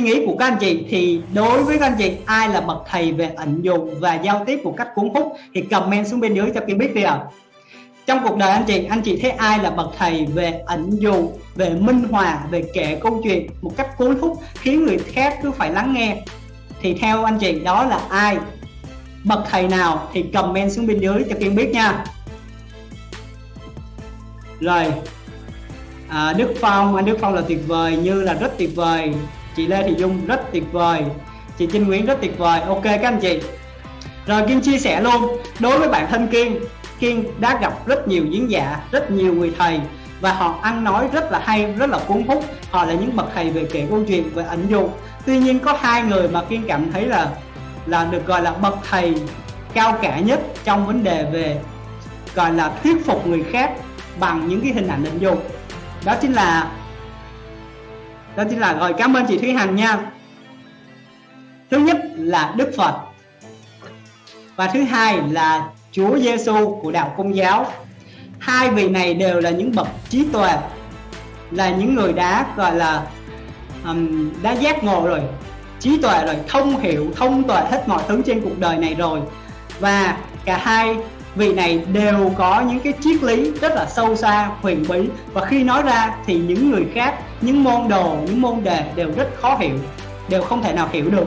suy nghĩ của các anh chị thì đối với các anh chị ai là bậc thầy về ẩn dụng và giao tiếp một cách cuốn hút thì comment xuống bên dưới cho Kim biết đi ạ. À. trong cuộc đời anh chị anh chị thấy ai là bậc thầy về ẩn dụ về minh hòa về kể câu chuyện một cách cuốn hút khiến người khác cứ phải lắng nghe? Thì theo anh chị đó là ai? Bậc thầy nào? Thì comment xuống bên dưới cho Kim biết nha. Rồi. À, Đức Phong anh Đức Phong là tuyệt vời như là rất tuyệt vời chị Lê Thị Dung rất tuyệt vời. Chị Trinh Nguyễn rất tuyệt vời. Ok các anh chị. Rồi Kiên chia sẻ luôn. Đối với bản thân Kiên Kiên đã gặp rất nhiều diễn giả, rất nhiều người thầy và họ ăn nói rất là hay, rất là cuốn hút. Họ là những bậc thầy về kể câu chuyện, về ẩn dụ. Tuy nhiên có hai người mà Kiên cảm thấy là là được gọi là bậc thầy cao cả nhất trong vấn đề về gọi là thuyết phục người khác bằng những cái hình ảnh ẩn dụ. Đó chính là đó chính là rồi cảm ơn chị Thúy Hằng nha. Thứ nhất là Đức Phật. Và thứ hai là Chúa Giêsu của đạo Công giáo. Hai vị này đều là những bậc trí tuệ là những người đã gọi là um, đã giác ngộ rồi trí tuệ rồi thông hiểu thông tuệ hết mọi thứ trên cuộc đời này rồi. Và cả hai vị này đều có những cái triết lý rất là sâu xa, huyền bí. Và khi nói ra thì những người khác, những môn đồ, những môn đề đều rất khó hiểu, đều không thể nào hiểu được.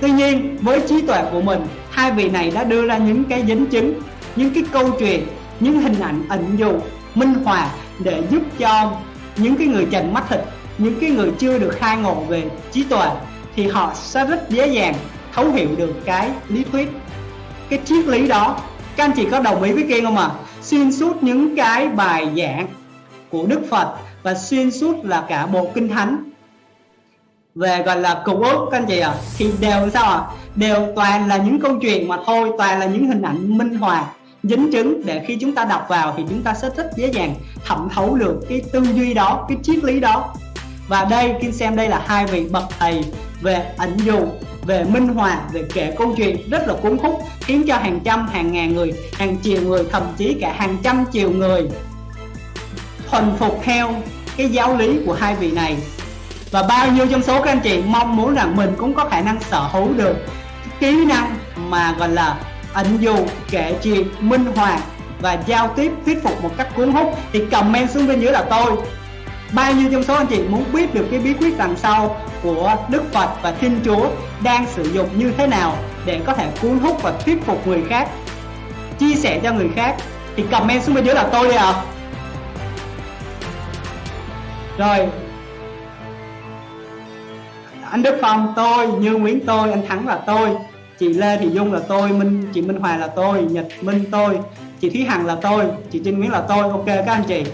Tuy nhiên, với trí tuệ của mình, hai vị này đã đưa ra những cái dính chứng, những cái câu chuyện, những hình ảnh ẩn dụ, minh họa để giúp cho những cái người trần mắt thịt, những cái người chưa được khai ngộ về trí tuệ thì họ sẽ rất dễ dàng thấu hiểu được cái lý thuyết cái triết lý đó các anh chị có đồng ý với Kiên không ạ à? xuyên suốt những cái bài giảng của Đức Phật và xuyên suốt là cả bộ kinh thánh về gọi là cựu ước các anh chị ạ à, thì đều sao ạ à? đều toàn là những câu chuyện mà thôi toàn là những hình ảnh minh họa dính chứng để khi chúng ta đọc vào thì chúng ta sẽ rất dễ dàng thẩm thấu được cái tư duy đó cái triết lý đó và đây Kim xem đây là hai vị bậc thầy về ảnh dụ về minh họa, về kể câu chuyện rất là cuốn hút, khiến cho hàng trăm, hàng ngàn người, hàng triệu người, thậm chí cả hàng trăm triệu người thuần phục theo cái giáo lý của hai vị này. Và bao nhiêu trong số các anh chị mong muốn rằng mình cũng có khả năng sở hữu được kỹ năng mà gọi là ẩn dụ, kể chuyện, minh họa và giao tiếp, thuyết phục một cách cuốn hút. Thì comment xuống bên dưới là tôi bao nhiêu trong số anh chị muốn biết được cái bí quyết đằng sau của Đức Phật và Thiên Chúa đang sử dụng như thế nào để có thể cuốn hút và thuyết phục người khác? Chia sẻ cho người khác. Thì comment xuống bên dưới là tôi đi à rồi. Anh Đức Phong, tôi, Như Nguyễn tôi, anh Thắng là tôi, chị Lê Thị Dung là tôi, Minh, chị Minh Hòa là tôi, Nhật Minh tôi, chị Thúy Hằng là tôi, chị Trinh Nguyễn là tôi. Ok, các anh chị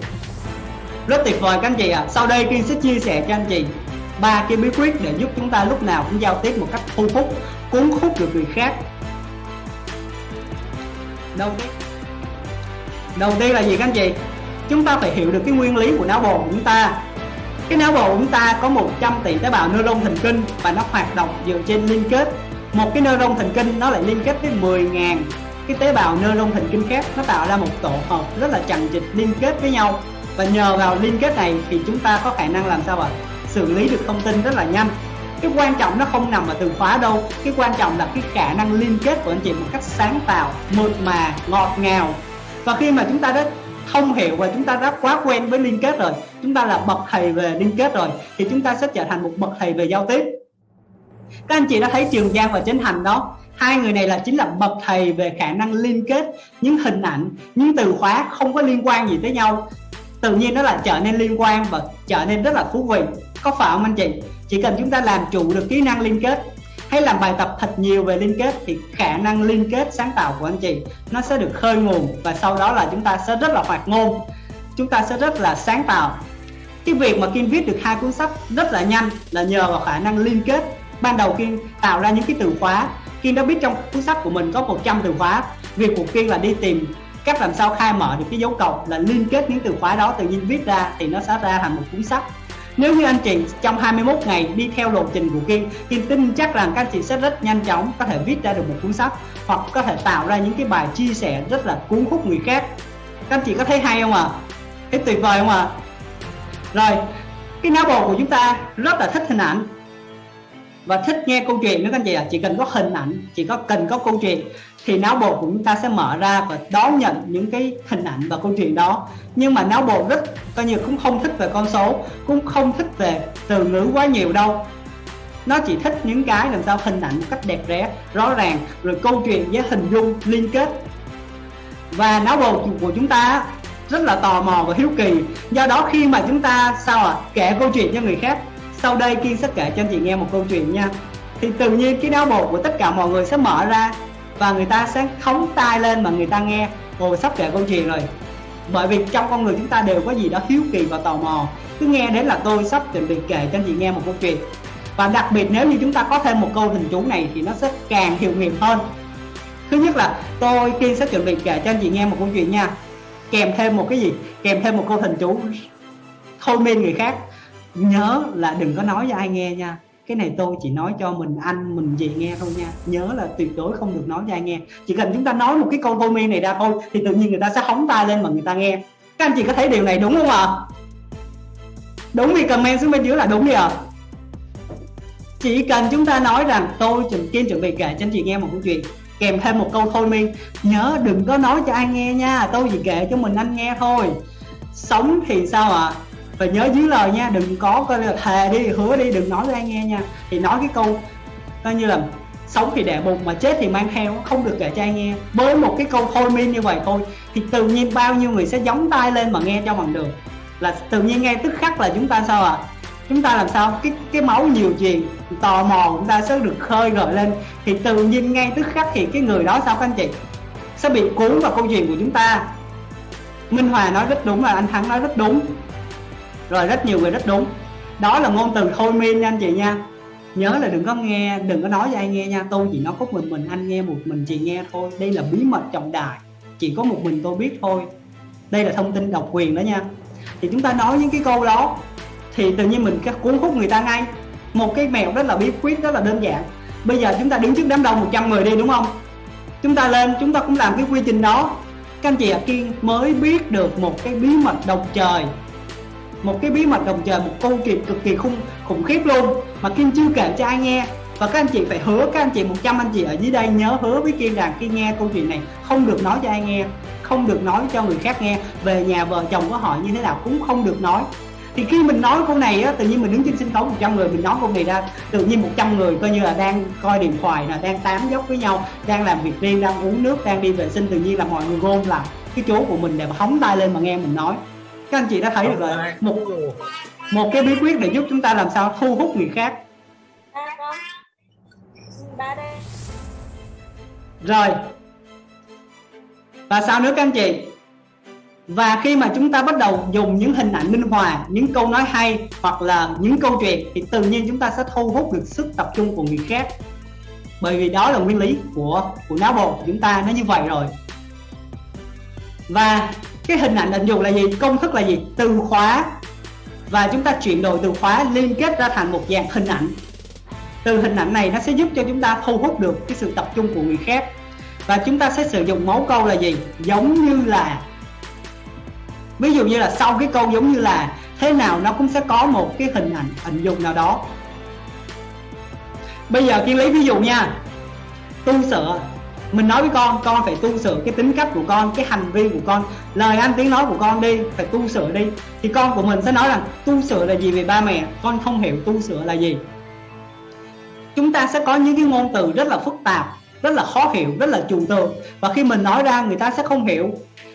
rất tuyệt vời các anh chị ạ. À. sau đây Kiên sẽ chia sẻ cho anh chị ba cái bí quyết để giúp chúng ta lúc nào cũng giao tiếp một cách thu hút, cuốn hút được người khác. Đầu tiên đầu tiên là gì các anh chị? Chúng ta phải hiểu được cái nguyên lý của não bộ của chúng ta. Cái não bộ của chúng ta có 100 tỷ tế bào neuron thần kinh và nó hoạt động dựa trên liên kết. Một cái neuron thần kinh nó lại liên kết với 10.000 cái tế bào neuron thần kinh khác. Nó tạo ra một tổ hợp rất là chằng chịt liên kết với nhau và nhờ vào liên kết này thì chúng ta có khả năng làm sao ạ? Xử lý được thông tin rất là nhanh. Cái quan trọng nó không nằm ở từ khóa đâu. Cái quan trọng là cái khả năng liên kết của anh chị một cách sáng tạo, mượt mà, ngọt ngào. Và khi mà chúng ta đã thông hiểu và chúng ta đã quá quen với liên kết rồi, chúng ta là bậc thầy về liên kết rồi, thì chúng ta sẽ trở thành một bậc thầy về giao tiếp. Các anh chị đã thấy trường giang và chánh thành đó, hai người này là chính là bậc thầy về khả năng liên kết, những hình ảnh, những từ khóa không có liên quan gì tới nhau tự nhiên nó lại trở nên liên quan và trở nên rất là thú vị. Có phải không anh chị? Chỉ cần chúng ta làm chủ được kỹ năng liên kết hay làm bài tập thật nhiều về liên kết thì khả năng liên kết sáng tạo của anh chị nó sẽ được khơi nguồn và sau đó là chúng ta sẽ rất là hoạt ngôn. Chúng ta sẽ rất là sáng tạo. Cái việc mà Kim viết được hai cuốn sách rất là nhanh là nhờ vào khả năng liên kết. Ban đầu Kim tạo ra những cái từ khóa. Kim đã biết trong cuốn sách của mình có 100 từ khóa. Việc của Kim là đi tìm cách làm sao khai mở được cái dấu cộng là liên kết những từ khóa đó tự nhiên viết ra thì nó sẽ ra thành một cuốn sách nếu như anh chị trong 21 ngày đi theo lộ trình của Kiên Kim tin chắc rằng các anh chị sẽ rất nhanh chóng có thể viết ra được một cuốn sách hoặc có thể tạo ra những cái bài chia sẻ rất là cuốn hút người khác các anh chị có thấy hay không ạ à? thấy tuyệt vời không ạ à? rồi, cái não bộ của chúng ta rất là thích hình ảnh và thích nghe câu chuyện nữa các anh chị ạ. À. chỉ cần có hình ảnh chỉ có cần có câu chuyện thì não bộ của chúng ta sẽ mở ra và đón nhận những cái hình ảnh và câu chuyện đó. Nhưng mà não bộ rất coi như cũng không thích về con số cũng không thích về từ ngữ quá nhiều đâu. Nó chỉ thích những cái làm sao hình ảnh một cách đẹp đẽ rõ ràng rồi câu chuyện với hình dung liên kết. Và não bộ của chúng ta rất là tò mò và hiếu kỳ. Do đó khi mà chúng ta sao ạ à, kể câu chuyện cho người khác sau đây kiên sẽ kể cho anh chị nghe một câu chuyện nha. Thì tự nhiên cái não bộ của tất cả mọi người sẽ mở ra và người ta sẽ khống tai lên mà người ta nghe. Ồ, sắp kể câu chuyện rồi. Bởi vì trong con người chúng ta đều có gì đó hiếu kỳ và tò mò. Cứ nghe đến là tôi sắp chuẩn bị kể cho anh chị nghe một câu chuyện. Và đặc biệt nếu như chúng ta có thêm một câu hình chú này thì nó sẽ càng hiệu nghiệm hơn. Thứ nhất là tôi, kiên sẽ chuẩn bị kể cho anh chị nghe một câu chuyện nha. Kèm thêm một cái gì? Kèm thêm một câu hình chú thôi miên người khác nhớ là đừng có nói cho ai nghe nha cái này tôi chỉ nói cho mình anh, mình chị nghe thôi nha nhớ là tuyệt đối không được nói cho ai nghe chỉ cần chúng ta nói một cái câu thôi miên này ra thôi, thì tự nhiên người ta sẽ hóng tay lên mà người ta nghe các anh chị có thấy điều này đúng không ạ à? đúng thì comment xuống bên dưới là đúng đi ạ à? chỉ cần chúng ta nói rằng tôi chuẩn kim chuẩn bị kể cho anh chị nghe một câu chuyện, kèm thêm một câu thôi miên nhớ đừng có nói cho ai nghe nha, tôi chỉ kể cho mình anh nghe thôi sống thì sao ạ à? Và nhớ dưới lời nha, đừng có coi là thề đi, hứa đi, đừng nói ra ai nghe nha. Thì nói cái câu coi như là sống thì đẻ bụng mà chết thì mang theo, không được kể cho ai nghe. Với một cái câu thôi miên như vậy thôi, thì tự nhiên bao nhiêu người sẽ giống tay lên mà nghe cho bằng được. Là tự nhiên nghe tức khắc là chúng ta sao à chúng ta làm sao? Cái cái máu nhiều chuyện, tò mò chúng ta sẽ được khơi gợi lên. Thì tự nhiên ngay tức khắc thì cái người đó sao các anh chị? Sẽ bị cuốn vào câu chuyện của chúng ta. Minh Hòa nói rất đúng là anh Thắng nói rất đúng rồi rất nhiều người rất đúng. Đó là ngôn từ thôi miên nha anh chị nha. Nhớ là đừng có nghe, đừng có nói cho ai nghe nha. Tôi chỉ nói có mình mình, anh nghe một mình, chị nghe thôi. Đây là bí mật trọng đại. Chỉ có một mình tôi biết thôi. Đây là thông tin độc quyền đó nha. Thì chúng ta nói những cái câu đó, thì tự nhiên mình cuốn hút người ta ngay. Một cái mẹo rất là bí quyết, rất là đơn giản. Bây giờ chúng ta đứng trước đám đông 100 người đi, đúng không? Chúng ta lên, chúng ta cũng làm cái quy trình đó. Các anh chị ạ, kiên mới biết được một cái bí mật độc trời một cái bí mật đồng trời một câu chuyện cực kỳ khủng khủng khiếp luôn. Mà Kim chưa kể cho ai nghe, và các anh chị phải hứa, các anh chị 100 anh chị ở dưới đây nhớ hứa với Kim rằng khi nghe câu chuyện này, không được nói cho ai nghe, không được nói cho người khác nghe, về nhà vợ chồng của họ như thế nào cũng không được nói. Thì khi mình nói câu này á, tự nhiên mình đứng trên sân khấu 100 người, mình nói câu này ra, tự nhiên 100 người coi như là đang coi điện thoại là đang tám dốc với nhau, đang làm việc riêng, đang uống nước, đang đi vệ sinh, tự nhiên là mọi người gom lại cái chỗ của mình để mà hóng tay lên mà nghe mình nói các anh chị đã thấy được rồi. một một cái bí quyết để giúp chúng ta làm sao thu hút người khác. Rồi. Và sao nữa các anh chị? Và khi mà chúng ta bắt đầu dùng những hình ảnh minh họa những câu nói hay hoặc là những câu chuyện thì tự nhiên chúng ta sẽ thu hút được sức tập trung của người khác. Bởi vì đó là nguyên lý của của não bộ của chúng ta nó như vậy rồi. Và cái hình ảnh định dùng là gì? Công thức là gì? Từ khóa. Và chúng ta chuyển đổi từ khóa liên kết ra thành một dạng hình ảnh. Từ hình ảnh này nó sẽ giúp cho chúng ta thu hút được cái sự tập trung của người khác. Và chúng ta sẽ sử dụng mẫu câu là gì? Giống như là. Ví dụ như là sau cái câu giống như là, thế nào nó cũng sẽ có một cái hình ảnh, hình dụng nào đó. Bây giờ kiên lấy ví dụ nha. Tu sửa mình nói với con con phải tu sửa cái tính cách của con, cái hành vi của con, lời ăn tiếng nói của con đi, phải tu sửa đi. Thì con của mình sẽ nói rằng, tu sửa là gì về ba mẹ? Con không hiểu tu sửa là gì. Chúng ta sẽ có những cái ngôn từ rất là phức tạp, rất là khó hiểu, rất là trừu tượng. Và khi mình nói ra, người ta sẽ không hiểu.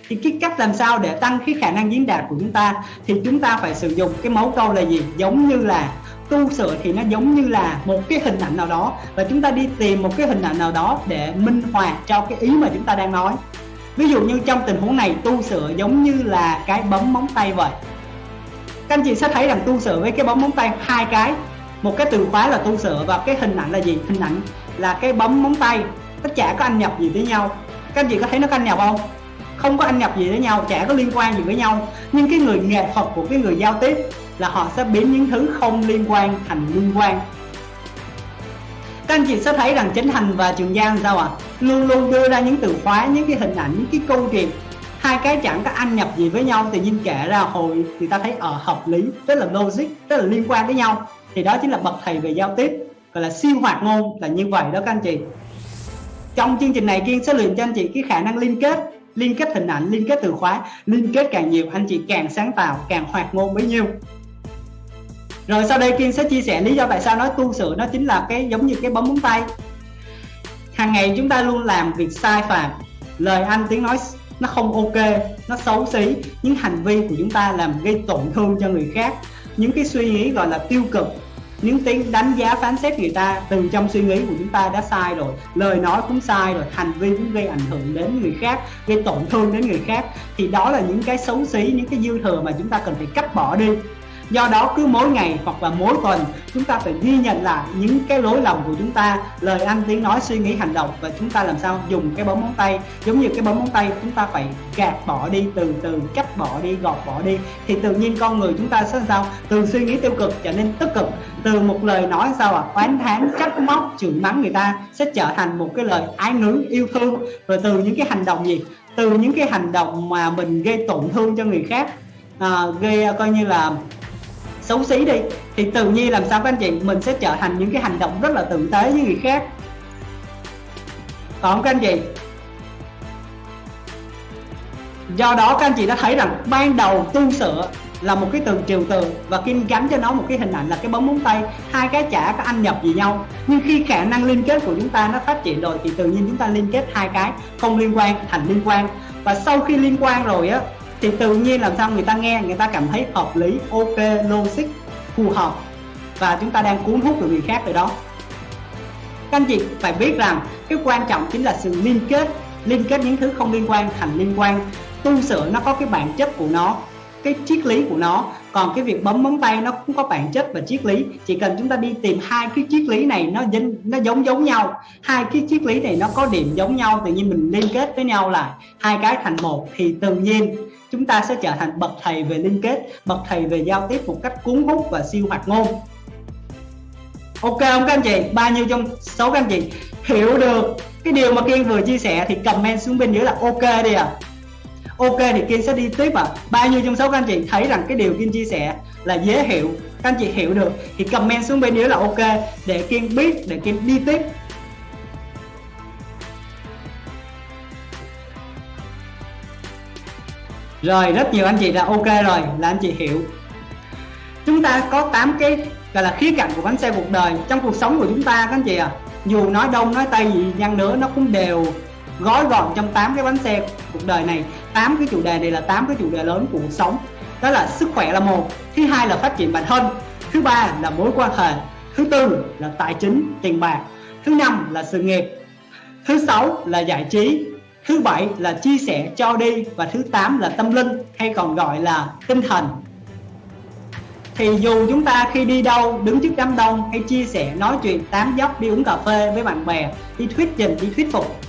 Thì cái cách làm sao để tăng cái khả năng diễn đạt của chúng ta? Thì chúng ta phải sử dụng cái mẫu câu là gì? Giống như là tu sửa thì nó giống như là một cái hình ảnh nào đó. Và chúng ta đi tìm một cái hình ảnh nào đó để minh họa cho cái ý mà chúng ta đang nói. Ví dụ như trong tình huống này, tu sửa giống như là cái bấm móng tay vậy. Các anh chị sẽ thấy rằng tu sửa với cái bấm móng tay hai cái. Một cái từ khóa là tu sửa và cái hình ảnh là gì? Hình ảnh là cái bấm móng tay. Tất cả có anh nhập gì với nhau? Các anh chị có thấy nó có anh nhập không? Không có anh nhập gì với nhau, chả có liên quan gì với nhau. Nhưng cái người nghệ thuật của cái người giao tiếp là họ sẽ biến những thứ không liên quan thành liên quan. Các anh chị sẽ thấy rằng chính thành và trường giang sao ạ? À? luôn luôn đưa ra những từ khóa, những cái hình ảnh, những cái câu chuyện. Hai cái chẳng có anh nhập gì với nhau tự nhiên kể ra hồi thì ta thấy ở hợp lý, rất là logic, rất là liên quan với nhau. Thì đó chính là bậc thầy về giao tiếp, gọi là siêu hoạt ngôn là như vậy đó các anh chị. Trong chương trình này kiên sẽ luyện cho anh chị cái khả năng liên kết liên kết hình ảnh, liên kết từ khóa, liên kết càng nhiều, anh chị càng sáng tạo, càng hoạt ngôn bấy nhiêu. Rồi sau đây kiên sẽ chia sẻ lý do tại sao nói tu sửa nó chính là cái giống như cái bấm móng tay. Hàng ngày chúng ta luôn làm việc sai phạm, lời anh, tiếng nói nó không ok, nó xấu xí, những hành vi của chúng ta làm gây tổn thương cho người khác. Những cái suy nghĩ gọi là tiêu cực những tiếng đánh giá phán xét người ta từ trong suy nghĩ của chúng ta đã sai rồi, lời nói cũng sai rồi, hành vi cũng gây ảnh hưởng đến người khác, gây tổn thương đến người khác, thì đó là những cái xấu xí, những cái dư thừa mà chúng ta cần phải cắt bỏ đi do đó cứ mỗi ngày hoặc là mỗi tuần chúng ta phải ghi nhận lại những cái lỗi lầm của chúng ta lời ăn tiếng nói suy nghĩ hành động và chúng ta làm sao dùng cái bấm móng tay. Giống như cái bấm móng tay chúng ta phải gạt bỏ đi từ từ cắt bỏ đi gọt bỏ đi. Thì tự nhiên con người chúng ta sẽ sao? Từ suy nghĩ tiêu cực trở nên tích cực từ một lời nói sao à oán thán trách móc chửi mắng người ta sẽ trở thành một cái lời ái ngữ yêu thương. Rồi từ những cái hành động gì? Từ những cái hành động mà mình gây tổn thương cho người khác à, gây coi như là xấu xí đi, thì tự nhiên làm sao các anh chị, mình sẽ trở thành những cái hành động rất là tử tế với người khác. Còn các anh chị? Do đó các anh chị đã thấy rằng ban đầu tương sửa là một cái từ triều từ và kim gắn cho nó một cái hình ảnh là cái bóng móng tay, hai cái chả có ăn nhập gì nhau. Nhưng khi khả năng liên kết của chúng ta nó phát triển rồi thì tự nhiên chúng ta liên kết hai cái không liên quan, thành liên quan. Và sau khi liên quan rồi á thì tự nhiên làm sao người ta nghe, người ta cảm thấy hợp lý, ok, logic, phù hợp. Và chúng ta đang cuốn hút được người khác rồi đó. Các anh chị phải biết rằng cái quan trọng chính là sự liên kết. Liên kết những thứ không liên quan thành liên quan. Tu sửa nó có cái bản chất của nó, cái triết lý của nó. Còn cái việc bấm móng tay nó cũng có bản chất và triết lý. Chỉ cần chúng ta đi tìm hai cái triết lý này nó dính, nó giống giống nhau. Hai cái triết lý này nó có điểm giống nhau, tự nhiên mình liên kết với nhau lại. Hai cái thành một thì tự nhiên chúng ta sẽ trở thành bậc thầy về liên kết, bậc thầy về giao tiếp một cách cuốn hút và siêu hoạt ngôn. Ok không các anh chị? Bao nhiêu trong số các anh chị? Hiểu được. Cái điều mà kiên vừa chia sẻ thì comment xuống bên dưới là ok đi à ok thì kiên sẽ đi tiếp à bao nhiêu trong số các anh chị thấy rằng cái điều kiên chia sẻ là dễ hiểu? Các anh chị hiểu được thì comment xuống bên dưới là ok để kiên biết, để kiên đi tiếp. Rồi, rất nhiều anh chị đã ok rồi, là anh chị hiểu. Chúng ta có 8 cái, gọi là, khía cạnh của bánh xe cuộc đời trong cuộc sống của chúng ta, các anh chị à dù nói đông, nói tây gì nhăn nữa, nó cũng đều gói gọn trong 8 cái bánh xe cuộc đời này. 8 cái chủ đề này là 8 cái chủ đề lớn của cuộc sống. Đó là sức khỏe là một, thứ hai là phát triển bản thân, thứ ba là mối quan hệ, thứ tư là tài chính, tiền bạc, thứ năm là sự nghiệp, thứ sáu là giải trí thứ bảy là chia sẻ cho đi và thứ tám là tâm linh, hay còn gọi là tinh thần. Thì dù chúng ta khi đi đâu, đứng trước đám đông hay chia sẻ, nói chuyện, tám dốc đi uống cà phê với bạn bè, đi thuyết trình, đi thuyết phục,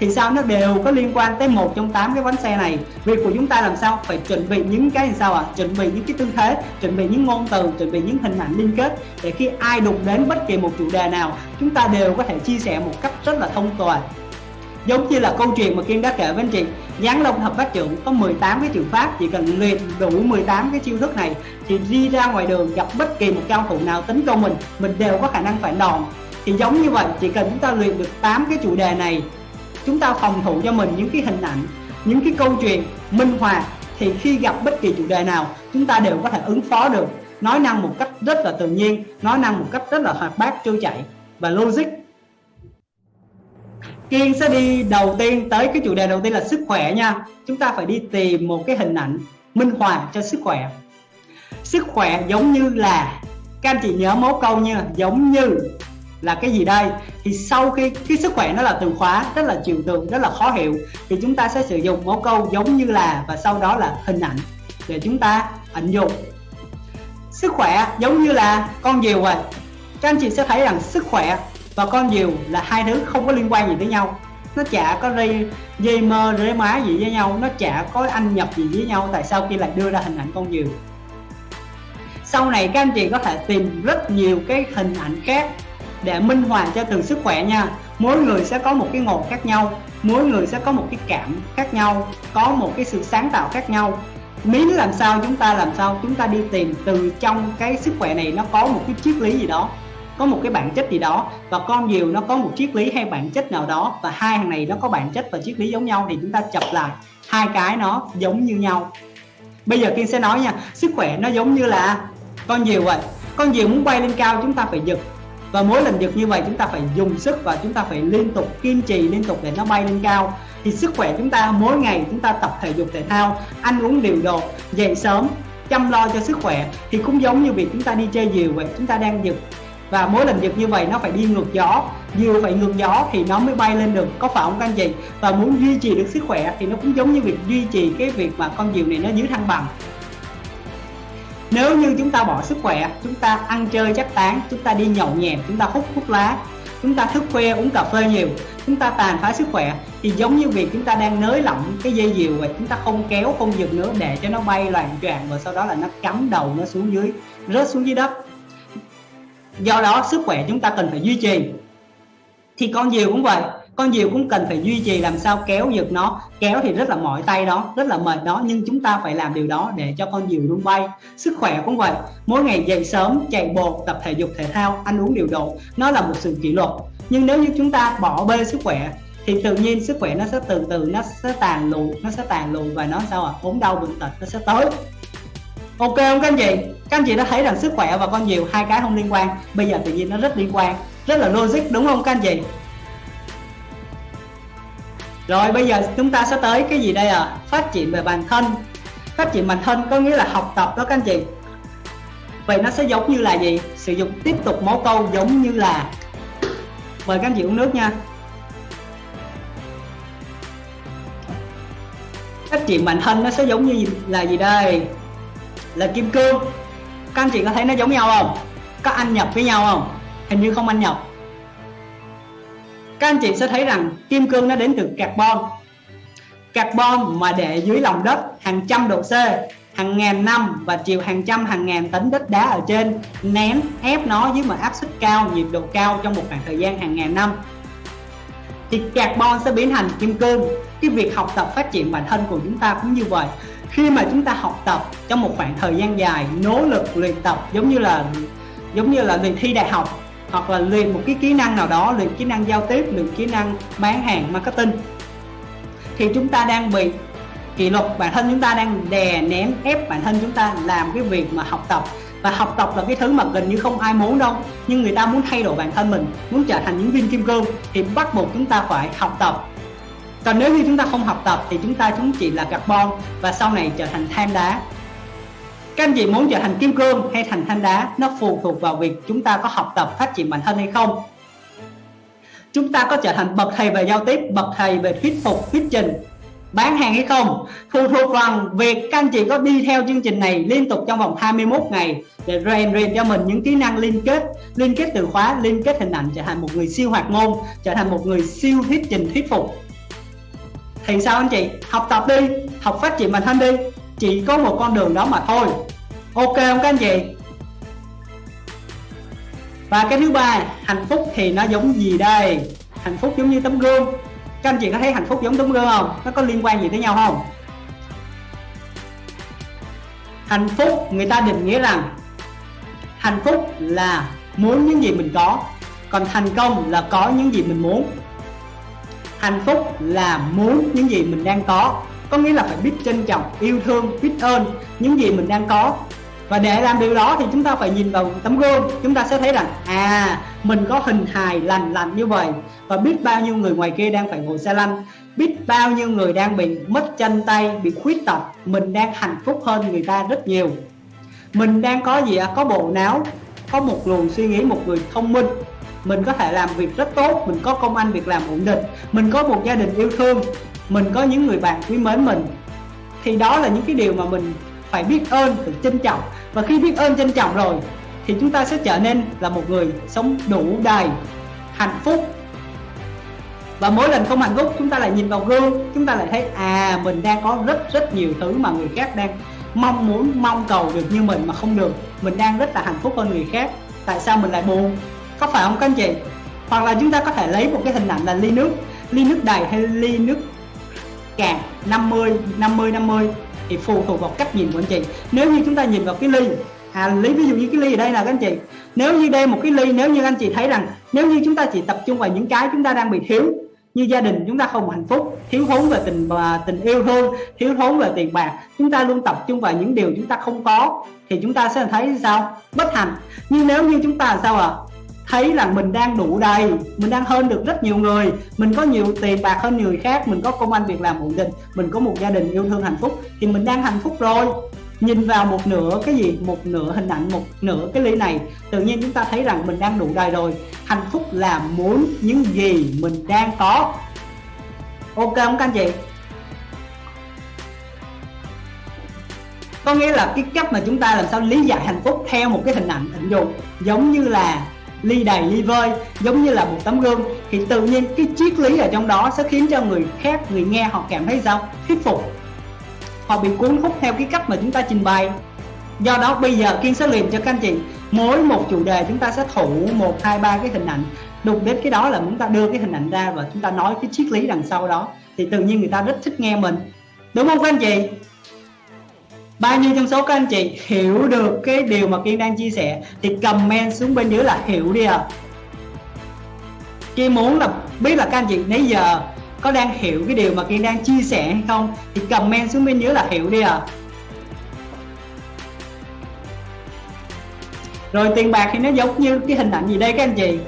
thì sao nó đều có liên quan tới một trong tám cái bánh xe này. Việc của chúng ta làm sao? Phải chuẩn bị những cái sao ạ? À? chuẩn bị những cái tư thế, chuẩn bị những ngôn từ, chuẩn bị những hình ảnh liên kết để khi ai đụng đến bất kỳ một chủ đề nào, chúng ta đều có thể chia sẻ một cách rất là thông tuệ giống như là câu chuyện mà Kim đã kể với anh chị, Giáng Long thập bát trưởng có 18 cái trường pháp, chỉ cần luyện đủ 18 cái chiêu thức này, thì đi ra ngoài đường gặp bất kỳ một cao thủ nào tấn công mình mình đều có khả năng phải đòn. Thì giống như vậy, chỉ cần chúng ta luyện được 8 cái chủ đề này, chúng ta phòng thủ cho mình những cái hình ảnh, những cái câu chuyện minh họa, thì khi gặp bất kỳ chủ đề nào, chúng ta đều có thể ứng phó được. Nói năng một cách rất là tự nhiên, nói năng một cách rất là hoạt bát, trôi chảy. Và logic Kiên sẽ đi đầu tiên tới cái chủ đề đầu tiên là sức khỏe nha. Chúng ta phải đi tìm một cái hình ảnh minh họa cho sức khỏe. Sức khỏe giống như là, Các anh chị nhớ mấu câu nha, Giống như là cái gì đây? Thì sau khi, cái sức khỏe nó là từ khóa, rất là trừu tượng rất là khó hiểu. Thì chúng ta sẽ sử dụng mẫu câu giống như là và sau đó là hình ảnh để chúng ta ảnh dụng sức khỏe giống như là con diều vậy. Các anh chị sẽ thấy rằng sức khỏe và con diều là hai thứ không có liên quan gì tới nhau. Nó chả có dây dây mơ rễ má gì với nhau. Nó chả có anh nhập gì với nhau tại sao khi lại đưa ra hình ảnh con diều. Sau này các anh chị có thể tìm rất nhiều cái hình ảnh khác để minh họa cho từng sức khỏe nha. Mỗi người sẽ có một cái ngộ khác nhau. Mỗi người sẽ có một cái cảm khác nhau. Có một cái sự sáng tạo khác nhau. Miếng làm sao chúng ta làm sao chúng ta đi tìm từ trong cái sức khỏe này nó có một cái triết lý gì đó có một cái bản chất gì đó và con diều nó có một triết lý hay bản chất nào đó và hai hàng này nó có bản chất và triết lý giống nhau thì chúng ta chập lại hai cái nó giống như nhau. Bây giờ kiên sẽ nói nha, sức khỏe nó giống như là con diều vậy. Con diều muốn bay lên cao chúng ta phải giật và mỗi lần giật như vậy chúng ta phải dùng sức và chúng ta phải liên tục kiên trì liên tục để nó bay lên cao. Thì sức khỏe chúng ta mỗi ngày chúng ta tập thể dục thể thao, ăn uống điều độ dậy sớm, chăm lo cho sức khỏe thì cũng giống như việc chúng ta đi chơi diều vậy, chúng ta đang giật và mỗi lần giật như vậy nó phải đi ngược gió. Dù phải ngược gió thì nó mới bay lên được. Có phải không các anh chị? Và muốn duy trì được sức khỏe thì nó cũng giống như việc duy trì cái việc mà con diều này nó giữ thăng bằng. Nếu như chúng ta bỏ sức khỏe, chúng ta ăn chơi chắc tán, chúng ta đi nhậu nhẹt, chúng ta hút thuốc lá, chúng ta thức khuya uống cà phê nhiều, chúng ta tàn phá sức khỏe, thì giống như việc chúng ta đang nới lỏng cái dây diều vậy chúng ta không kéo, không giật nữa để cho nó bay loạn choạng và sau đó là nó cắm đầu nó xuống dưới, rớt xuống dưới đất do đó, sức khỏe chúng ta cần phải duy trì. Thì con diều cũng vậy, con diều cũng cần phải duy trì làm sao kéo giật nó. Kéo thì rất là mỏi tay đó, rất là mệt đó, nhưng chúng ta phải làm điều đó để cho con diều luôn bay. Sức khỏe cũng vậy, mỗi ngày dậy sớm, chạy bộ, tập thể dục, thể thao, ăn uống điều độ, nó là một sự kỷ luật. Nhưng nếu như chúng ta bỏ bê sức khỏe, thì tự nhiên sức khỏe nó sẽ từ từ, nó sẽ tàn lụi, nó sẽ tàn lụi và nó sao à ốm đau bệnh tật, nó sẽ tới ok không các anh chị? Các anh chị đã thấy rằng sức khỏe và con nhiều hai cái không liên quan. Bây giờ tự nhiên nó rất liên quan. Rất là logic, đúng không các anh chị? Rồi, bây giờ chúng ta sẽ tới cái gì đây à phát triển về bản thân. Phát triển bản thân có nghĩa là học tập đó các anh chị. Vậy nó sẽ giống như là gì? Sử dụng tiếp tục mẫu câu giống như là mời các anh chị uống nước nha. Phát triển bản thân nó sẽ giống như là gì đây? Là kim cương. Các anh chị có thấy nó giống nhau không? Có ăn nhập với nhau không? Hình như không ăn nhập. Các anh chị sẽ thấy rằng kim cương nó đến từ carbon. Carbon mà để dưới lòng đất hàng trăm độ C, hàng ngàn năm và chịu hàng trăm, hàng ngàn tấn đất đá ở trên, nén ép nó dưới mà áp suất cao, nhiệt độ cao trong một khoảng thời gian hàng ngàn năm. Thì carbon sẽ biến thành kim cương. Cái việc học tập phát triển bản thân của chúng ta cũng như vậy khi mà chúng ta học tập trong một khoảng thời gian dài, nỗ lực luyện tập giống như là giống như là luyện thi đại học, hoặc là luyện một cái kỹ năng nào đó, luyện kỹ năng giao tiếp, luyện kỹ năng bán hàng, marketing, thì chúng ta đang bị kỷ luật. Bản thân chúng ta đang đè nén, ép bản thân chúng ta làm cái việc mà học tập. Và học tập là cái thứ mà gần như không ai muốn đâu, nhưng người ta muốn thay đổi bản thân mình, muốn trở thành những viên kim cương, thì bắt buộc chúng ta phải học tập còn nếu như chúng ta không học tập thì chúng ta chúng chỉ là carbon và sau này trở thành than đá. Các anh chị muốn trở thành kim cương hay thành than đá, nó phụ thuộc vào việc chúng ta có học tập phát triển bản thân hay không. Chúng ta có trở thành bậc thầy về giao tiếp, bậc thầy về thuyết phục, thuyết trình, bán hàng hay không? Phụ thuộc vào việc các anh chị có đi theo chương trình này liên tục trong vòng 21 ngày để rèn luyện cho mình những kỹ năng liên kết liên kết từ khóa, liên kết hình ảnh trở thành một người siêu hoạt ngôn trở thành một người siêu thuyết trình, thuyết phục thì sao anh chị? Học tập đi, học phát triển bản thân đi. Chỉ có một con đường đó mà thôi. Ok không các anh chị? Và cái thứ ba, hạnh phúc thì nó giống gì đây? Hạnh phúc giống như tấm gương. Các anh chị có thấy hạnh phúc giống tấm gương không? Nó có liên quan gì tới nhau không? Hạnh phúc, người ta định nghĩa rằng hạnh phúc là muốn những gì mình có, còn thành công là có những gì mình muốn hạnh phúc là muốn những gì mình đang có. Có nghĩa là phải biết trân trọng, yêu thương, biết ơn những gì mình đang có. Và để làm điều đó thì chúng ta phải nhìn vào tấm gương. Chúng ta sẽ thấy rằng à mình có hình hài lành lành như vậy. Và biết bao nhiêu người ngoài kia đang phải ngồi xe lăn. Biết bao nhiêu người đang bị mất chân tay, bị khuyết tật. Mình đang hạnh phúc hơn người ta rất nhiều. Mình đang có gì ạ? À? có bộ não, có một luồng suy nghĩ, một người thông minh mình có thể làm việc rất tốt, mình có công ăn, việc làm ổn định. Mình có một gia đình yêu thương, mình có những người bạn quý mến mình. Thì đó là những cái điều mà mình phải biết ơn, phải trân trọng. Và khi biết ơn, trân trọng rồi, thì chúng ta sẽ trở nên là một người sống đủ đầy hạnh phúc. Và mỗi lần không hạnh phúc, chúng ta lại nhìn vào gương, chúng ta lại thấy à mình đang có rất rất nhiều thứ mà người khác đang mong muốn, mong cầu được như mình mà không được. Mình đang rất là hạnh phúc hơn người khác. Tại sao mình lại buồn? Có phải không các anh chị? Hoặc là chúng ta có thể lấy một cái hình ảnh là ly nước ly nước đầy hay ly nước cạn 50 50 50 thì phụ thuộc vào cách nhìn của anh chị. Nếu như chúng ta nhìn vào cái ly à lấy ví dụ như cái ly ở đây là các anh chị. Nếu như đây một cái ly, nếu như anh chị thấy rằng, nếu như chúng ta chỉ tập trung vào những cái chúng ta đang bị thiếu, như gia đình chúng ta không hạnh phúc, thiếu thốn về tình và tình yêu thương, thiếu thốn về tiền bạc, chúng ta luôn tập trung vào những điều chúng ta không có, thì chúng ta sẽ thấy sao? Bất hạnh. Nhưng nếu như chúng ta sao ạ? à? Thấy là mình đang đủ đầy, mình đang hơn được rất nhiều người. Mình có nhiều tiền bạc hơn người khác, mình có công ăn việc làm ổn định, mình có một gia đình yêu thương hạnh phúc thì mình đang hạnh phúc rồi. Nhìn vào một nửa cái gì? Một nửa hình ảnh, một nửa cái ly này. Tự nhiên chúng ta thấy rằng mình đang đủ đầy rồi. Hạnh phúc là muốn những gì mình đang có. Ok không các anh chị? Có nghĩa là cái cách mà chúng ta làm sao lý giải hạnh phúc theo một cái hình ảnh, hình dụng giống như là ly đầy ly vơi, giống như là một tấm gương. Thì tự nhiên cái triết lý ở trong đó sẽ khiến cho người khác, người nghe họ cảm thấy sao? Thuyết phục. Họ bị cuốn hút theo cái cách mà chúng ta trình bày. Do đó bây giờ kiên sẽ liền cho các anh chị, mỗi một chủ đề chúng ta sẽ thủ một, hai, ba cái hình ảnh. Đụng đến cái đó là chúng ta đưa cái hình ảnh ra và chúng ta nói cái triết lý đằng sau đó. Thì tự nhiên người ta rất thích nghe mình. Đúng không các anh chị? Bao nhiêu trong số các anh chị hiểu được cái điều mà kiên đang chia sẻ thì comment xuống bên dưới là hiểu đi à kiên muốn là biết là các anh chị nãy giờ có đang hiểu cái điều mà kiên đang chia sẻ hay không thì comment xuống bên dưới là hiểu đi à rồi tiền bạc thì nó giống như cái hình ảnh gì đây các anh chị?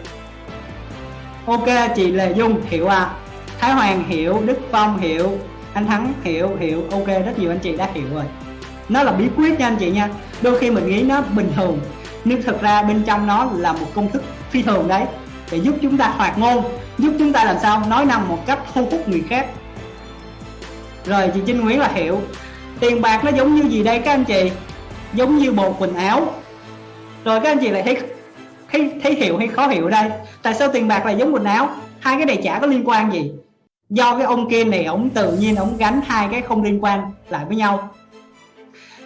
Ok, chị lê dung hiểu à thái hoàng hiểu, đức phong hiểu, anh thắng hiểu hiểu. Ok, rất nhiều anh chị đã hiểu rồi nó là bí quyết nha anh chị nha. Đôi khi mình nghĩ nó bình thường, nhưng thực ra bên trong nó là một công thức phi thường đấy, để giúp chúng ta hoạt ngôn, giúp chúng ta làm sao nói năng một cách thu hút người khác. Rồi, chị Trinh Nguyễn là hiểu tiền bạc nó giống như gì đây các anh chị? Giống như bộ quần áo. Rồi các anh chị lại thấy thấy thấy hiểu hay khó hiểu đây? Tại sao tiền bạc lại giống quần áo? Hai cái này chả có liên quan gì. Do cái ông kia này, ổng tự nhiên ổng gắn hai cái không liên quan lại với nhau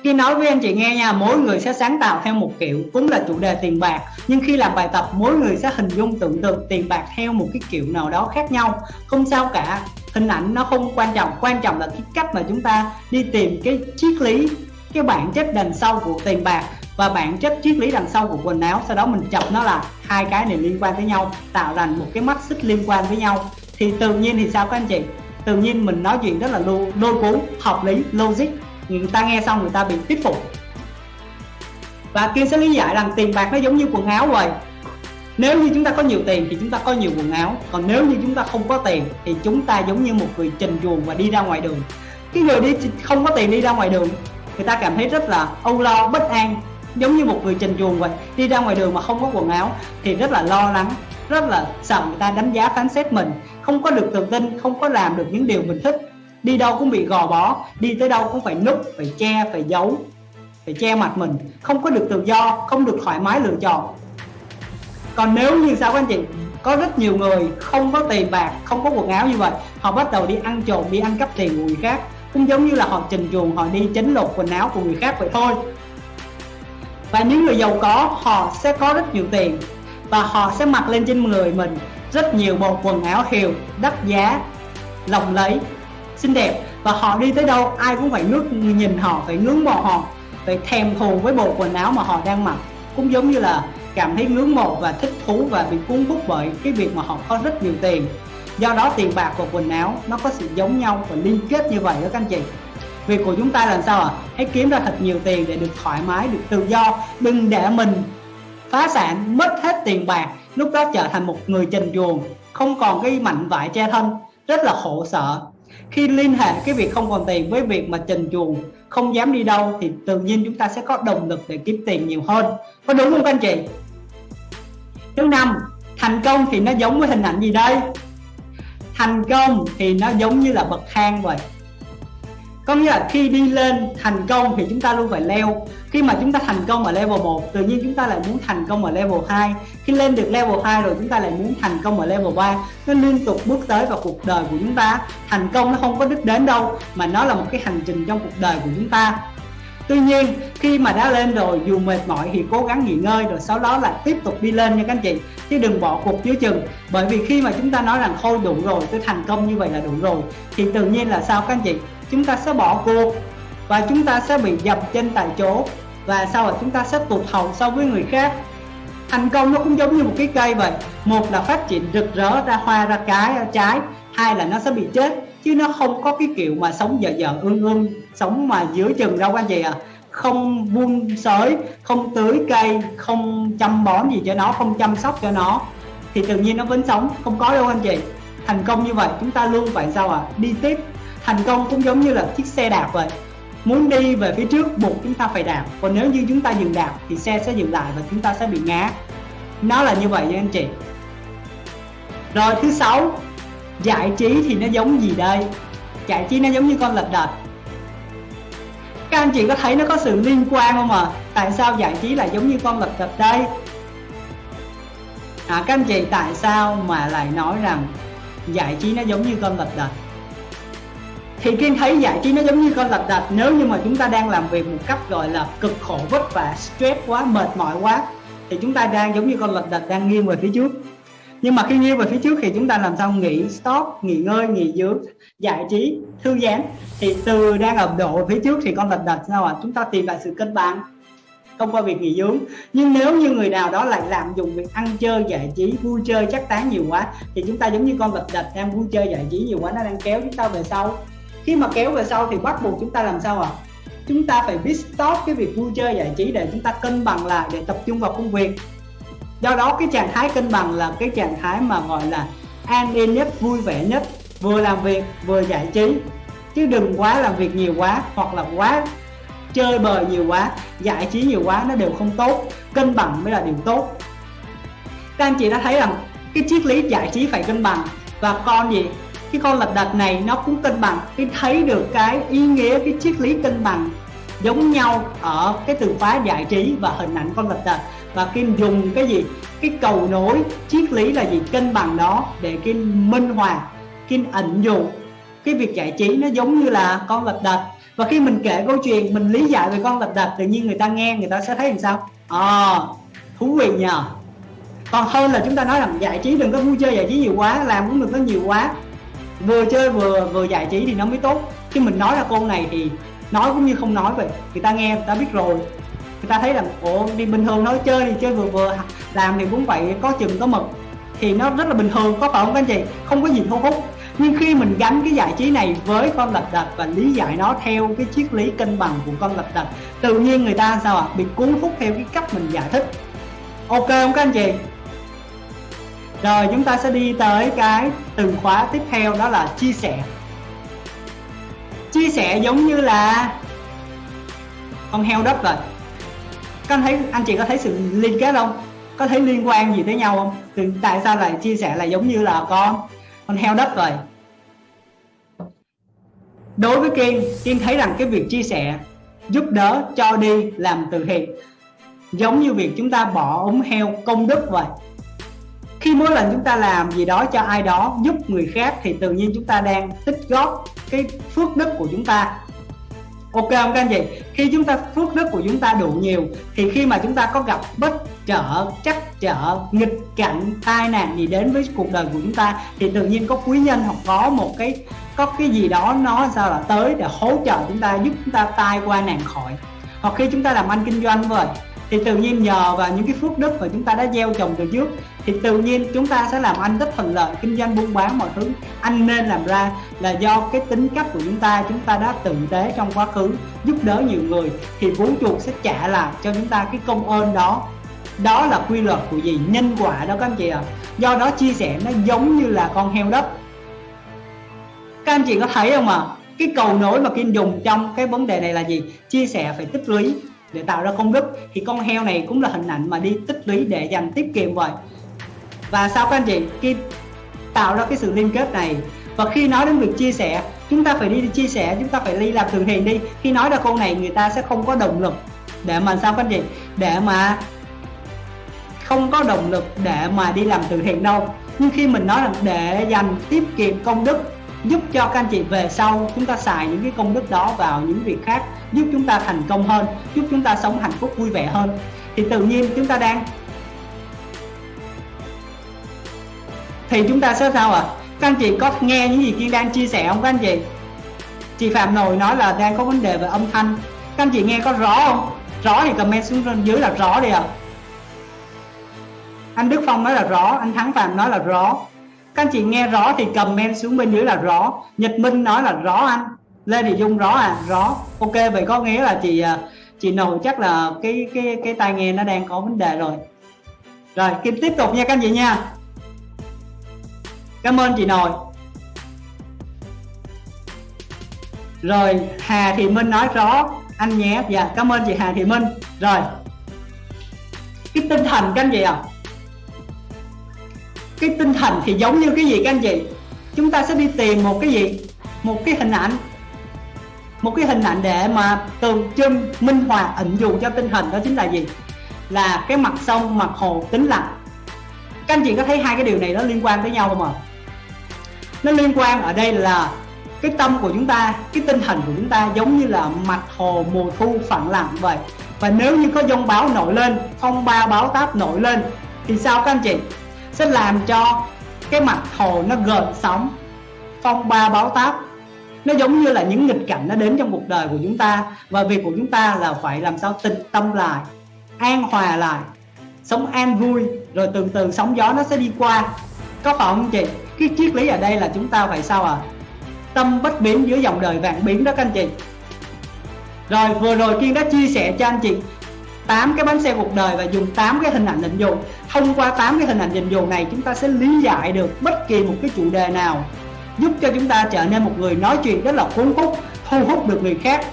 khi nói với anh chị nghe nha, mỗi người sẽ sáng tạo theo một kiểu, cũng là chủ đề tiền bạc. Nhưng khi làm bài tập, mỗi người sẽ hình dung tưởng tượng tiền bạc theo một cái kiểu nào đó khác nhau. Không sao cả, hình ảnh nó không quan trọng quan trọng là cái cách mà chúng ta đi tìm cái triết lý, cái bản chất đằng sau của tiền bạc và bản chất triết lý đằng sau của quần áo. Sau đó mình chọc nó là hai cái này liên quan với nhau, tạo thành một cái mắt xích liên quan với nhau. Thì tự nhiên thì sao các anh chị? Tự nhiên mình nói chuyện rất là lô cuốn, hợp lý, logic người ta nghe xong người ta bị thuyết phục. Và kiên sẽ lý giải rằng tiền bạc nó giống như quần áo vậy nếu như chúng ta có nhiều tiền thì chúng ta có nhiều quần áo. Còn nếu như chúng ta không có tiền thì chúng ta giống như một người trình chuồng và đi ra ngoài đường. Cái người đi không có tiền đi ra ngoài đường, người ta cảm thấy rất là âu lo, bất an. Giống như một người trình chuồng vậy, đi ra ngoài đường mà không có quần áo thì rất là lo lắng, rất là sợ người ta đánh giá phán xét mình. Không có được tự tin, không có làm được những điều mình thích đi đâu cũng bị gò bó, đi tới đâu cũng phải núp, phải che, phải giấu, phải che mặt mình. Không có được tự do, không được thoải mái lựa chọn. Còn nếu như sao các anh chị? Có rất nhiều người không có tiền bạc, không có quần áo như vậy. Họ bắt đầu đi ăn trộm, đi ăn cắp tiền của người khác. Cũng giống như là họ trình chuồng, họ đi chấn lột quần áo của người khác vậy thôi. Và những người giàu có, họ sẽ có rất nhiều tiền. Và họ sẽ mặc lên trên người mình rất nhiều bộ quần áo hiệu đắt giá, lộng lấy xinh đẹp. Và họ đi tới đâu, ai cũng phải ngước nhìn họ, phải ngưỡng mộ họ, phải thèm thuồng với bộ quần áo mà họ đang mặc. Cũng giống như là cảm thấy ngưỡng mộ và thích thú và bị cuốn hút bởi cái việc mà họ có rất nhiều tiền. Do đó tiền bạc và quần áo nó có sự giống nhau và liên kết như vậy đó các anh chị. Việc của chúng ta làm sao ạ? À? hãy kiếm ra thật nhiều tiền để được thoải mái, được tự do, đừng để mình phá sản, mất hết tiền bạc, lúc đó trở thành một người trần chuồng, không còn cái mạnh vải che thân. Rất là khổ sở khi liên hệ cái việc không còn tiền với việc mà trần chuồng, không dám đi đâu thì tự nhiên chúng ta sẽ có động lực để kiếm tiền nhiều hơn. Có đúng không các anh chị? Thứ năm, thành công thì nó giống với hình ảnh gì đây? Thành công thì nó giống như là bậc thang vậy có nghĩa là khi đi lên thành công thì chúng ta luôn phải leo. Khi mà chúng ta thành công ở level 1 tự nhiên chúng ta lại muốn thành công ở level 2 khi lên được level 2 rồi chúng ta lại muốn thành công ở level 3 nó liên tục bước tới vào cuộc đời của chúng ta. Thành công nó không có đích đến đâu, mà nó là một cái hành trình trong cuộc đời của chúng ta. Tuy nhiên, khi mà đã lên rồi, dù mệt mỏi thì cố gắng nghỉ ngơi rồi sau đó lại tiếp tục đi lên nha các anh chị. Chứ đừng bỏ cuộc dưới chừng. Bởi vì khi mà chúng ta nói rằng thôi đủ rồi, tôi thành công như vậy là đủ rồi, thì tự nhiên là sao các anh chị? Chúng ta sẽ bỏ cuộc và chúng ta sẽ bị dập chân tại chỗ và sau đó chúng ta sẽ tụt hậu so với người khác. Thành công nó cũng giống như một cái cây vậy. Một là phát triển rực rỡ ra, hoa ra cái, ra trái. Hai là nó sẽ bị chết, chứ nó không có cái kiểu mà sống dở dở ương ương, sống mà giữa chừng đâu anh chị à không buông sới, không tưới cây, không chăm bón gì cho nó, không chăm sóc cho nó, thì tự nhiên nó vẫn sống, không có đâu anh chị. Thành công như vậy, chúng ta luôn phải sao à đi tiếp thành công cũng giống như là chiếc xe đạp vậy. Muốn đi về phía trước buộc chúng ta phải đạp. Còn nếu như chúng ta dừng đạp thì xe sẽ dừng lại và chúng ta sẽ bị ngã. Nó là như vậy nha anh chị. Rồi thứ sáu. Giải trí thì nó giống gì đây? Giải trí nó giống như con lật đật. Các anh chị có thấy nó có sự liên quan không à tại sao giải trí lại giống như con lật đật đây? À, các anh chị tại sao mà lại nói rằng giải trí nó giống như con lật đật? Thì kiên thấy giải trí nó giống như con lật đật nếu như mà chúng ta đang làm việc một cách gọi là cực khổ, vất vả, stress quá, mệt mỏi quá, thì chúng ta đang giống như con lật đật đang nghiêng về phía trước. Nhưng mà khi nghiêng về phía trước thì chúng ta làm sao nghỉ stop, nghỉ ngơi, nghỉ dưỡng, giải trí, thư giãn. Thì từ đang ẩm độ phía trước thì con lật đật sao ạ? À? chúng ta tìm lại sự cân bằng, thông qua việc nghỉ dưỡng. Nhưng nếu như người nào đó lại lạm dụng việc ăn chơi, giải trí, vui chơi, chắc tán nhiều quá, thì chúng ta giống như con lật đật đang vui chơi, giải trí nhiều quá, nó đang kéo chúng ta về sau khi mà kéo về sau thì bắt buộc chúng ta làm sao ạ? À? chúng ta phải biết stop cái việc vui chơi giải trí để chúng ta cân bằng lại, để tập trung vào công việc. Do đó, cái trạng thái cân bằng là cái trạng thái mà gọi là an yên nhất, vui vẻ nhất, vừa làm việc, vừa giải trí. Chứ đừng quá làm việc nhiều quá, hoặc là quá chơi bời nhiều quá, giải trí nhiều quá, nó đều không tốt. Cân bằng mới là điều tốt. Các anh chị đã thấy rằng cái triết lý giải trí phải cân bằng. Và con gì? Cái con lật đật này nó cũng cân bằng. Cái thấy được cái ý nghĩa cái triết lý cân bằng giống nhau ở cái từ khóa giải trí và hình ảnh con lật đật và kim dùng cái gì? Cái cầu nối triết lý là gì? Cân bằng đó để kim minh hòa kim ẩn dụ. Cái việc giải trí nó giống như là con lật đật và khi mình kể câu chuyện mình lý giải về con lật đật tự nhiên người ta nghe người ta sẽ thấy làm sao? À, thú vị nhờ. Còn hơn là chúng ta nói rằng giải trí đừng có vui chơi giải trí nhiều quá làm cũng đừng có nhiều quá vừa chơi vừa vừa giải trí thì nó mới tốt. Chứ mình nói ra câu này thì nói cũng như không nói vậy. Người ta nghe, người ta biết rồi. Người ta thấy rằng ủa, đi bình thường nói chơi thì chơi vừa vừa, làm thì cũng vậy có chừng, có mực. Thì nó rất là bình thường, có phải không các anh chị? Không có gì thu hút nhưng khi mình gắn cái giải trí này với con lật đật và lý giải nó theo cái triết lý cân bằng của con lật đật, tự nhiên người ta sao ạ? À? bị cuốn hút theo cái cách mình giải thích. Ok không các anh chị? Rồi, chúng ta sẽ đi tới cái từ khóa tiếp theo, đó là chia sẻ. Chia sẻ giống như là con heo đất rồi các anh thấy, anh chị có thấy sự liên kết không? Có thấy liên quan gì tới nhau không? Tại sao lại chia sẻ là giống như là con con heo đất rồi đối với kiên kiên thấy rằng cái việc chia sẻ giúp đỡ, cho đi làm từ thiện, giống như việc chúng ta bỏ ống heo công đức vậy khi mỗi lần chúng ta làm gì đó cho ai đó, giúp người khác, thì tự nhiên chúng ta đang tích góp cái phước đức của chúng ta. Ok không các anh chị? Khi chúng ta, phước đức của chúng ta đủ nhiều, thì khi mà chúng ta có gặp bất trở chắc trở, nghịch cảnh, tai nạn gì đến với cuộc đời của chúng ta, thì tự nhiên có quý nhân hoặc có một cái, có cái gì đó nó sao là tới để hỗ trợ chúng ta, giúp chúng ta tai qua nạn khỏi. Hoặc khi chúng ta làm ăn kinh doanh vậy thì tự nhiên nhờ vào những cái phước đức mà chúng ta đã gieo trồng từ trước, thì tự nhiên chúng ta sẽ làm anh rất thuận lợi, kinh doanh buôn bán mọi thứ. Anh nên làm ra là do cái tính cách của chúng ta chúng ta đã tử tế trong quá khứ, giúp đỡ nhiều người, thì vũ trụ sẽ trả lại cho chúng ta cái công ơn đó. Đó là quy luật của gì nhân quả đó các anh chị ạ. À. do đó chia sẻ nó giống như là con heo đất. Các anh chị có thấy không ạ? À? cái cầu nối mà kim dùng trong cái vấn đề này là gì? Chia sẻ phải tích lũy để tạo ra công đức. Thì con heo này cũng là hình ảnh mà đi tích lũy để dành tiết kiệm vậy. Và sao các anh chị? Khi tạo ra cái sự liên kết này và khi nói đến việc chia sẻ chúng ta phải đi, chia sẻ chúng ta phải đi làm từ thiện đi. Khi nói ra câu này người ta sẽ không có động lực để mà sao các anh chị? Để mà không có động lực để mà đi làm từ thiện đâu. Nhưng khi mình nói là để dành tiết kiệm công đức giúp cho các anh chị về sau chúng ta xài những cái công đức đó vào những việc khác, giúp chúng ta thành công hơn, giúp chúng ta sống hạnh phúc vui vẻ hơn. Thì tự nhiên chúng ta đang thì chúng ta sẽ sao ạ? À? các anh chị có nghe những gì kiên đang chia sẻ không các anh chị? Chị phạm nội nói là đang có vấn đề về âm thanh. Các anh chị nghe có rõ không? Rõ thì comment xuống bên dưới là rõ đi ạ. À. anh Đức Phong nói là rõ, anh Thắng Phạm nói là rõ các anh chị nghe rõ thì comment xuống bên dưới là rõ. Nhật Minh nói là rõ anh. Lê Thị Dung rõ à? Rõ. Ok, vậy có nghĩa là chị à, chị nội chắc là cái cái cái tai nghe nó đang có vấn đề rồi. Rồi, kim tiếp tục nha các anh chị nha. Cảm ơn chị nội. Rồi, Hà Thị Minh nói rõ. Anh nhé dạ cảm ơn chị Hà Thị Minh. Rồi. Cái tinh thần các anh chị ạ. à? Cái tinh thần thì giống như cái gì các anh chị? Chúng ta sẽ đi tìm một cái gì? Một cái hình ảnh. Một cái hình ảnh để mà tượng trưng, minh họa, ẩn dụ cho tinh thần đó chính là gì? Là cái mặt sông, mặt hồ tĩnh lặng. Các anh chị có thấy hai cái điều này nó liên quan tới nhau không ạ? Nó liên quan ở đây là cái tâm của chúng ta, cái tinh thần của chúng ta giống như là mặt hồ mùa thu phẳng lặng vậy. Và nếu như có dông báo nổi lên, phong ba báo táp nổi lên, thì sao các anh chị? Sẽ làm cho cái mặt hồ nó gợn sóng, phong ba báo táp. Nó giống như là những nghịch cảnh nó đến trong cuộc đời của chúng ta, và việc của chúng ta là phải làm sao tịnh tâm lại, an hòa lại, sống an vui, rồi từ từ sóng gió nó sẽ đi qua. Có phải không chị? Cái triết lý ở đây là chúng ta phải sao à tâm bất biến dưới dòng đời vạn biến đó các anh chị. Rồi vừa rồi kiên đã chia sẻ cho anh chị 8 cái bánh xe cuộc đời và dùng 8 cái hình ảnh định dụ thông qua 8 cái hình ảnh định dụ này, chúng ta sẽ lý giải được bất kỳ một cái chủ đề nào, giúp cho chúng ta trở nên một người nói chuyện rất là cuốn hút, thu hút được người khác.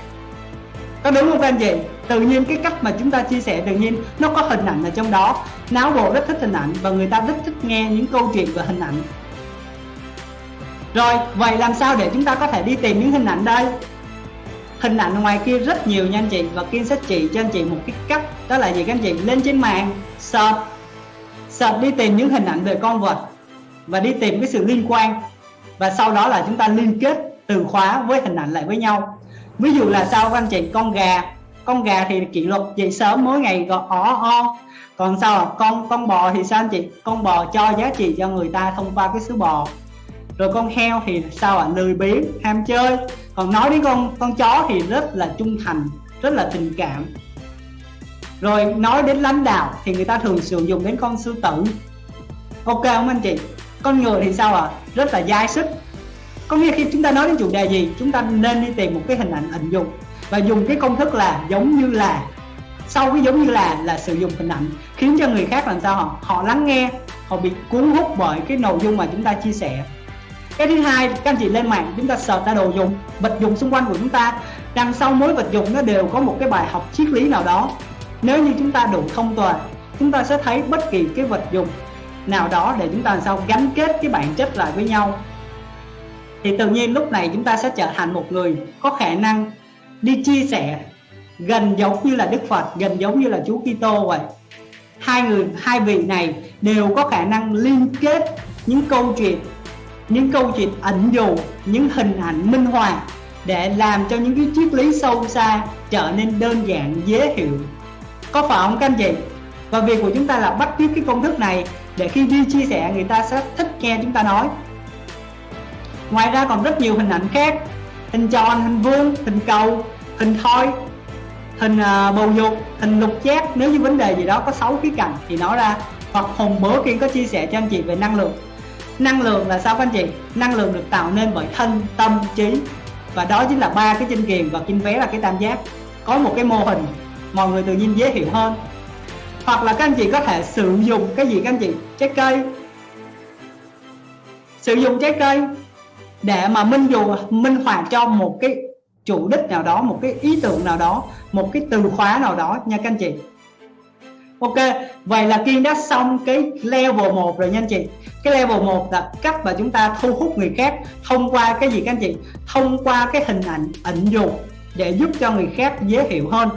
Có đúng không các anh chị? Tự nhiên cái cách mà chúng ta chia sẻ tự nhiên nó có hình ảnh ở trong đó. Não bộ rất thích hình ảnh và người ta rất thích nghe những câu chuyện về hình ảnh. Rồi, vậy làm sao để chúng ta có thể đi tìm những hình ảnh đây? Hình ảnh ngoài kia rất nhiều nha anh chị. Và Kiên sẽ chỉ cho anh chị một cái cách, đó là gì các anh chị? Lên trên mạng, search search đi tìm những hình ảnh về con vật và đi tìm cái sự liên quan. Và sau đó là chúng ta liên kết từ khóa với hình ảnh lại với nhau. Ví dụ là sao các anh chị, con gà. Con gà thì kỷ luật dậy sớm, mỗi ngày gọi ó o còn sao con con bò thì sao anh chị? Con bò cho giá trị cho người ta thông qua cái sứ bò rồi con heo thì sao ạ? À? lười biếng, ham chơi. Còn nói đến con con chó thì rất là trung thành, rất là tình cảm. Rồi nói đến lãnh đạo thì người ta thường sử dụng đến con sư tử. Ok không anh chị? Con người thì sao ạ? À? rất là dai sức. Có nghĩa khi chúng ta nói đến chủ đề gì, chúng ta nên đi tìm một cái hình ảnh ẩn dụng và dùng cái công thức là giống như là. Sau cái giống như là là sử dụng hình ảnh, khiến cho người khác làm sao họ? Họ lắng nghe, họ bị cuốn hút bởi cái nội dung mà chúng ta chia sẻ cái thứ hai, các anh chị lên mạng, chúng ta search ra đồ dùng, vật dụng xung quanh của chúng ta. Đằng sau mỗi vật dụng nó đều có một cái bài học triết lý nào đó. Nếu như chúng ta đủ thông tuệ, chúng ta sẽ thấy bất kỳ cái vật dụng nào đó để chúng ta làm sao gắn kết cái bản chất lại với nhau. Thì tự nhiên lúc này chúng ta sẽ trở thành một người có khả năng đi chia sẻ gần giống như là Đức Phật, gần giống như là Chúa Kitô vậy. Hai người, hai vị này đều có khả năng liên kết những câu chuyện những câu chuyện ẩn dụ những hình ảnh minh họa để làm cho những cái triết lý sâu xa trở nên đơn giản dễ hiểu. Có phải không các anh chị? Và việc của chúng ta là bắt chước cái công thức này để khi đi chia sẻ người ta sẽ thích nghe chúng ta nói. Ngoài ra còn rất nhiều hình ảnh khác. Hình tròn hình vuông hình cầu hình thoi hình uh, bầu dục hình lục giác. Nếu như vấn đề gì đó có 6 khía cạnh thì nói ra. Hoặc hùng bữa kia có chia sẻ cho anh chị về năng lượng năng lượng là sao các anh chị? Năng lượng được tạo nên bởi thân, tâm, trí. Và đó chính là ba cái chân kiền và kinh vé là cái tam giác. Có một cái mô hình, mọi người tự nhiên dễ hiểu hơn. Hoặc là các anh chị có thể sử dụng cái gì các anh chị? Trái cây. Sử dụng trái cây để mà minh dù, minh họa cho một cái chủ đích nào đó, một cái ý tưởng nào đó, một cái từ khóa nào đó nha các anh chị. Ok, vậy là Kiên đã xong cái level 1 rồi nha anh chị Cái level 1 là cách mà chúng ta thu hút người khác Thông qua cái gì các anh chị? Thông qua cái hình ảnh ẩn dụ Để giúp cho người khác dễ hiểu hơn